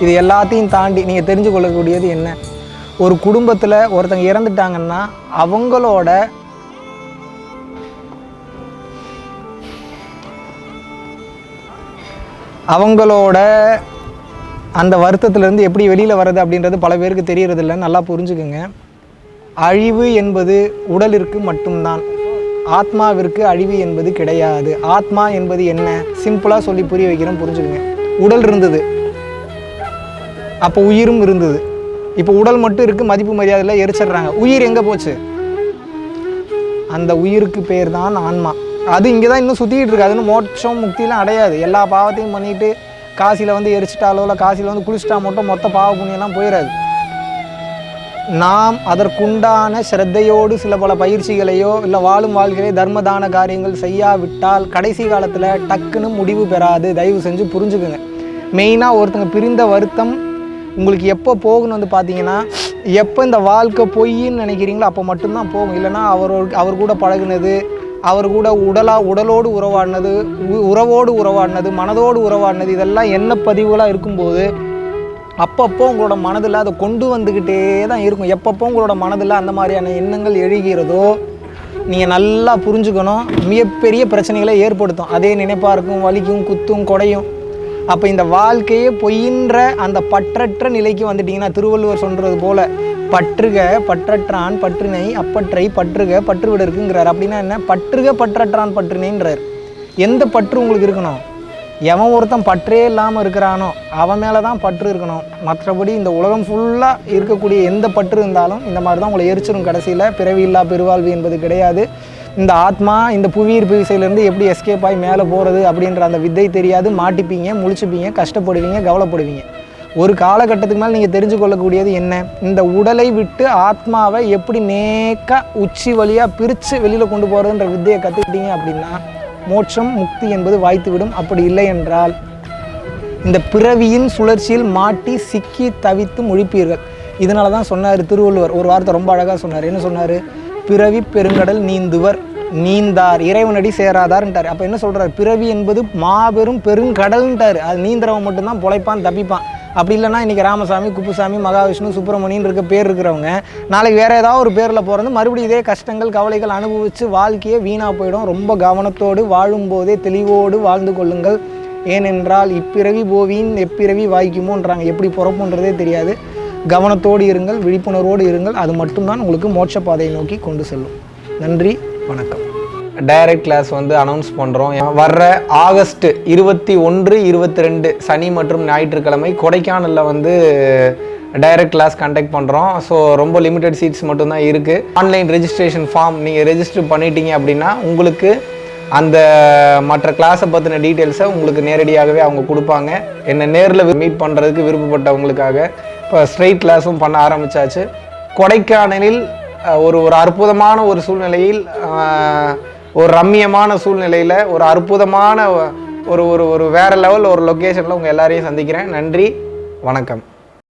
இது எல்லாத்தையும் தாண்டி நீங்கள் தெரிஞ்சு கொள்ளக்கூடியது என்ன? ஒரு குடும்பத்தில் ஒருத்தங்க இறந்துட்டாங்கன்னா அவங்களோட அவங்களோட அந்த வருத்தத்திலேருந்து எப்படி வெளியில் வர்றது அப்படின்றது பல பேருக்கு தெரியறதில்ல. நல்லா புரிஞ்சுக்குங்க. அழிவு என்பது உடலிற்கு மட்டும்தான். ஆத்மாவிற்கு அழிவு என்பது கிடையாது. ஆத்மா என்பது என்ன? சிம்பிளாக சொல்லி புரிய வைக்கிறோம் புரிஞ்சுக்குங்க. உடல் இருந்தது. அப்போ உயிரும் இருந்தது. இப்போ உடல் மட்டும் இருக்குது மதிப்பு மரியாதையில் எரிச்சிடுறாங்க உயிர் எங்கே போச்சு? அந்த உயிருக்கு பேர் தான் ஆன்மா. அது இங்கே தான் இன்னும் சுற்றிக்கிட்டு இருக்கு. அதுன்னு மோட்சம் முக்திலாம் அடையாது. எல்லா பாவத்தையும் பண்ணிட்டு காசியில் வந்து எரிச்சிட்டாலோ இல்லை காசியில் வந்து குளிச்சிட்டா மட்டும் மொத்த பாவ புண்ணியெல்லாம் போயிடாது நாம் அதற்குண்டான சிரத்தையோடு சில பல பயிற்சிகளையோ இல்லை வாழும் வாழ்க்கையை தர்மதான காரியங்கள் செய்யாவிட்டால் கடைசி காலத்தில் டக்குன்னு முடிவு பெறாது. தயவு செஞ்சு புரிஞ்சுக்குங்க. மெயினாக ஒருத்தங்க பிரிந்த வருத்தம் உங்களுக்கு எப்போ போகணும் வந்து பார்த்தீங்கன்னா எப்போ இந்த வாழ்க்கை பொய்ன்னு நினைக்கிறீங்களோ அப்போ மட்டும்தான் போகும். இல்லைன்னா அவரோட அவர் கூட பழகுனது அவர் கூட உடலாக உடலோடு உறவாடினது உ- உறவோடு உறவாடினது மனதோடு உறவாடினது இதெல்லாம் என்ன பதிவுகளாக இருக்கும்போது அப்பப்போ உங்களோட மனதில் அதை கொண்டு வந்துக்கிட்டே தான் இருக்கும். எப்பப்போ உங்களோட மனதில் அந்த மாதிரியான எண்ணங்கள் எழுகிறதோ நீங்கள் நல்லா புரிஞ்சுக்கணும். மிகப்பெரிய பிரச்சனைகளை ஏற்படுத்தும். அதே நினைப்பாக இருக்கும் வலிக்கும் குத்தும் கொடையும். அப்போ இந்த வாழ்க்கையே பொய்யின்ற அந்த பற்றற்ற நிலைக்கு வந்துட்டீங்கன்னா திருவள்ளுவர் சொல்கிறது போல பற்றுக பற்றற்றான் பற்றினை அப்பற்றை பற்றுக பற்றுவிட இருக்குங்கிறார். அப்படின்னா என்ன? பற்றுக பற்றற்றான் பற்றினைன்றார். எந்த பற்று உங்களுக்கு இருக்கணும்? எவன் ஒருத்தன் பற்றே இல்லாமல் இருக்கிறானோ அவன் மேலே தான் பற்று இருக்கணும். மற்றபடி இந்த உலகம் ஃபுல்லாக இருக்கக்கூடிய எந்த பற்று இருந்தாலும் இந்த மாதிரி தான் உங்களை எரிச்சிடும் கடைசியில். பிறவி இல்லா பெருவாழ்வு என்பது கிடையாது. இந்த ஆத்மா இந்த புவியீர்ப்பு விசையிலேருந்து எப்படி எஸ்கேப் ஆகி மேலே போகிறது அப்படின்ற அந்த வித்தை தெரியாது. மாட்டிப்பீங்க முழிச்சுப்பீங்க கஷ்டப்படுவீங்க கவலைப்படுவீங்க. ஒரு காலகட்டத்துக்கு மேலே நீங்கள் தெரிஞ்சு கொள்ளக்கூடியது என்ன? இந்த உடலை விட்டு ஆத்மாவை எப்படி நேக்கா உச்சி வழியாக பிரித்து வெளியில் கொண்டு போகிறதுன்ற வித்தையை கற்றுக்கிட்டீங்க அப்படின்னா மோட்சம் முக்தி என்பது வாய்த்துவிடும். அப்படி இல்லை என்றால் இந்த பிறவியின் சுழற்சியில் மாட்டி சிக்கி தவித்து முழிப்பீர்கள். இதனால தான் சொன்னார் திருவள்ளுவர். ஒரு வார்த்தை ரொம்ப அழகாக சொன்னார். என்ன சொன்னார்? பிறவி பெருங்கடல் நீந்துவர் நீந்தார் இறைவனடி சேராதார்ன்ட்டார். அப்போ என்ன சொல்கிறார் பிறவி என்பது மாபெரும் பெருங்கடல்ன்ட்டார். அது நீந்துறவன் மட்டும்தான் பொழைப்பான் தப்பிப்பான். அப்படி இல்லைன்னா இன்றைக்கி ராமசாமி குப்புசாமி மகாவிஷ்ணு சுப்பிரமணியன் இருக்க பேர் இருக்கிறவங்க நாளைக்கு வேறு ஏதாவது ஒரு பேரில் போகிறது மறுபடியும் இதே கஷ்டங்கள் கவலைகள் அனுபவித்து வாழ்க்கையே வீணாக போயிடும். ரொம்ப கவனத்தோடு வாழும்போதே தெளிவோடு வாழ்ந்து கொள்ளுங்கள். ஏனென்றால் இப்பிறவி போவியின் எப்பிறவி வாய்க்குமோன்றாங்க. எப்படி பிறப்புன்றதே தெரியாது. கவனத்தோடு இருங்கள் விழிப்புணர்வோடு இருங்கள். அது மட்டும்தான் உங்களுக்கு மோட்ச பாதையை நோக்கி கொண்டு செல்லும். நன்றி. வணக்கம். டைரக்ட் கிளாஸ் வந்து அனௌன்ஸ் பண்ணுறோம் வர்ற ஆகஸ்ட் இருபத்தி ஒன்று இருபத்தி ரெண்டு சனி மற்றும் ஞாயிற்றுக்கிழமை கொடைக்கானலில் வந்து டைரக்ட் கிளாஸ் கண்டக்ட் பண்ணுறோம் ஸோ ரொம்ப லிமிடெட் சீட்ஸ் மட்டும்தான் இருக்குது ஆன்லைன் ரெஜிஸ்ட்ரேஷன் ஃபார்ம் நீங்கள் ரெஜிஸ்டர் பண்ணிட்டீங்க அப்படின்னா உங்களுக்கு அந்த மற்ற கிளாஸை பற்றின டீட்டெயில்ஸை உங்களுக்கு நேரடியாகவே அவங்க கொடுப்பாங்க. என்னை நேரில் மீட் பண்ணுறதுக்கு விருப்பப்பட்டவங்களுக்காக. இப்போ ஸ்ட்ரெயிட் கிளாஸும் பண்ண ஆரம்பிச்சாச்சு. கொடைக்கானலில் ஒரு ஒரு அற்புதமான ஒரு சூழ்நிலையில் ஒரு ரம்மியமான சூழ்நிலையில் ஒரு அற்புதமான ஒரு ஒரு ஒரு வேற லெவல் ஒரு லொக்கேஷனில் உங்கள் எல்லாரையும் சந்திக்கிறேன். நன்றி வணக்கம்.